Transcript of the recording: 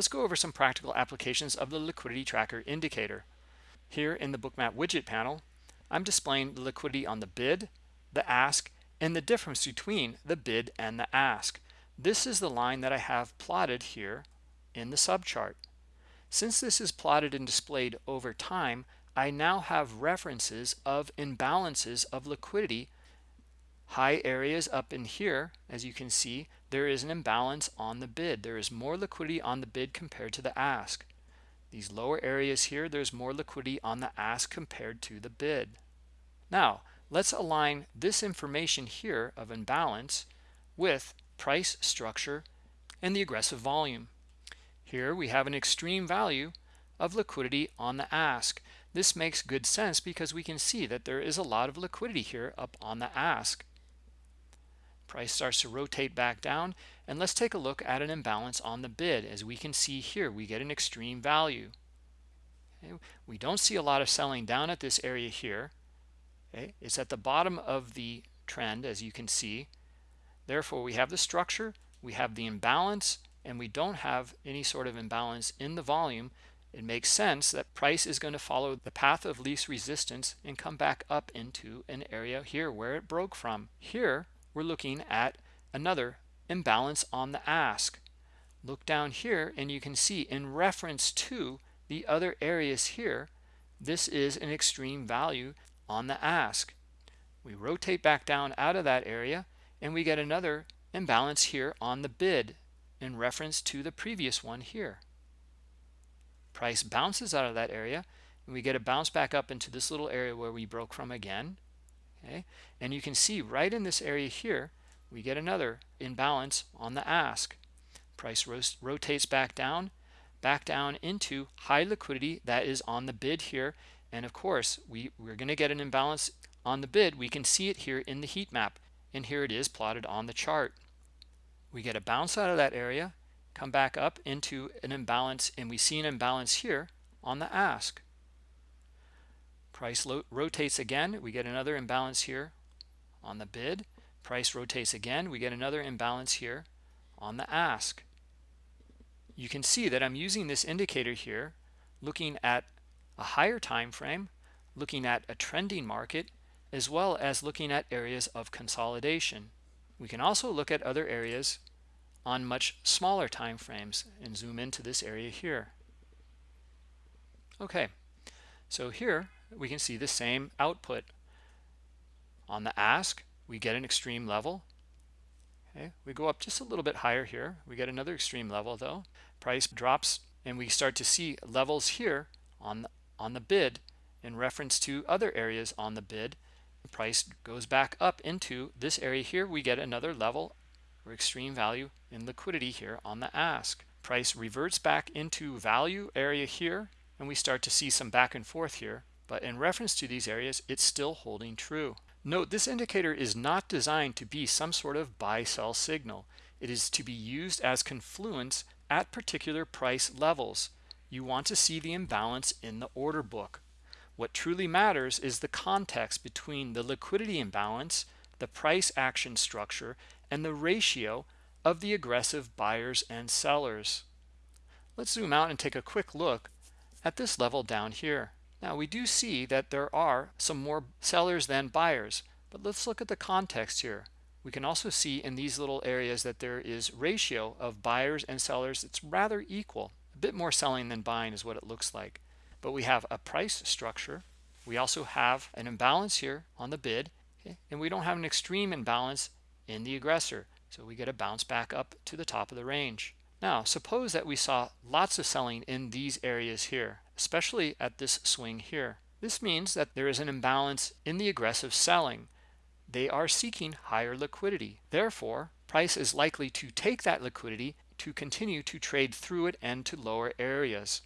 let's go over some practical applications of the liquidity tracker indicator. Here in the bookmap widget panel, I'm displaying the liquidity on the bid, the ask, and the difference between the bid and the ask. This is the line that I have plotted here in the subchart. Since this is plotted and displayed over time, I now have references of imbalances of liquidity. High areas up in here, as you can see, there is an imbalance on the bid. There is more liquidity on the bid compared to the ask. These lower areas here, there's more liquidity on the ask compared to the bid. Now, let's align this information here of imbalance with price structure and the aggressive volume. Here we have an extreme value of liquidity on the ask. This makes good sense because we can see that there is a lot of liquidity here up on the ask. Price starts to rotate back down and let's take a look at an imbalance on the bid. As we can see here, we get an extreme value. Okay. We don't see a lot of selling down at this area here. Okay. It's at the bottom of the trend as you can see. Therefore, we have the structure, we have the imbalance, and we don't have any sort of imbalance in the volume it makes sense that price is going to follow the path of least resistance and come back up into an area here where it broke from. Here, we're looking at another imbalance on the ask. Look down here and you can see in reference to the other areas here, this is an extreme value on the ask. We rotate back down out of that area and we get another imbalance here on the bid in reference to the previous one here price bounces out of that area and we get a bounce back up into this little area where we broke from again okay? And you can see right in this area here we get another imbalance on the ask. Price rotates back down back down into high liquidity that is on the bid here. And of course we we're going to get an imbalance on the bid. We can see it here in the heat map. And here it is plotted on the chart. We get a bounce out of that area come back up into an imbalance and we see an imbalance here on the ask price rotates again we get another imbalance here on the bid. Price rotates again we get another imbalance here on the ask. You can see that I'm using this indicator here looking at a higher time frame looking at a trending market as well as looking at areas of consolidation. We can also look at other areas on much smaller time frames and zoom into this area here. Okay so here we can see the same output. On the ask we get an extreme level. Okay we go up just a little bit higher here. We get another extreme level though. Price drops and we start to see levels here on the, on the bid in reference to other areas on the bid. Price goes back up into this area here. We get another level or extreme value in liquidity here on the ask. Price reverts back into value area here, and we start to see some back and forth here. But in reference to these areas, it's still holding true. Note this indicator is not designed to be some sort of buy-sell signal. It is to be used as confluence at particular price levels. You want to see the imbalance in the order book. What truly matters is the context between the liquidity imbalance, the price action structure, and the ratio of the aggressive buyers and sellers. Let's zoom out and take a quick look at this level down here. Now we do see that there are some more sellers than buyers, but let's look at the context here. We can also see in these little areas that there is ratio of buyers and sellers. It's rather equal. A bit more selling than buying is what it looks like. But we have a price structure. We also have an imbalance here on the bid, and we don't have an extreme imbalance in the aggressor. So we get a bounce back up to the top of the range. Now, suppose that we saw lots of selling in these areas here, especially at this swing here. This means that there is an imbalance in the aggressive selling. They are seeking higher liquidity. Therefore, price is likely to take that liquidity to continue to trade through it and to lower areas.